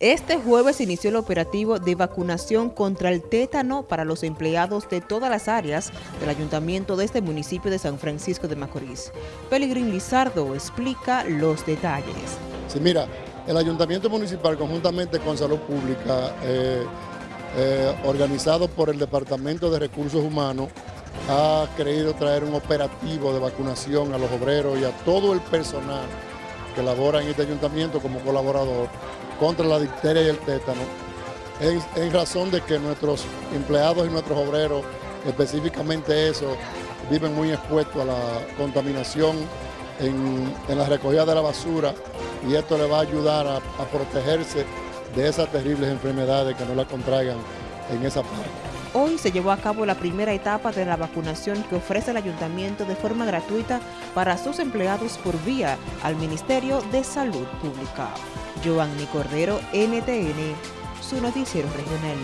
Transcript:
Este jueves inició el operativo de vacunación contra el tétano para los empleados de todas las áreas del ayuntamiento de este municipio de San Francisco de Macorís. Pelegrín Lizardo explica los detalles. Sí, mira, el ayuntamiento municipal conjuntamente con Salud Pública, eh, eh, organizado por el Departamento de Recursos Humanos, ha querido traer un operativo de vacunación a los obreros y a todo el personal que en este ayuntamiento como colaborador contra la difteria y el tétano, en, razón de que nuestros empleados y nuestros obreros, específicamente eso, viven muy expuestos a la contaminación en, la recogida de la basura y esto le va a ayudar a, a protegerse de esas terribles enfermedades que no la contraigan en esa parte. Hoy se llevó a cabo la primera etapa de la vacunación que ofrece el ayuntamiento de forma gratuita para sus empleados por vía al Ministerio de Salud Pública. Cordero, NTN, su noticiero regional.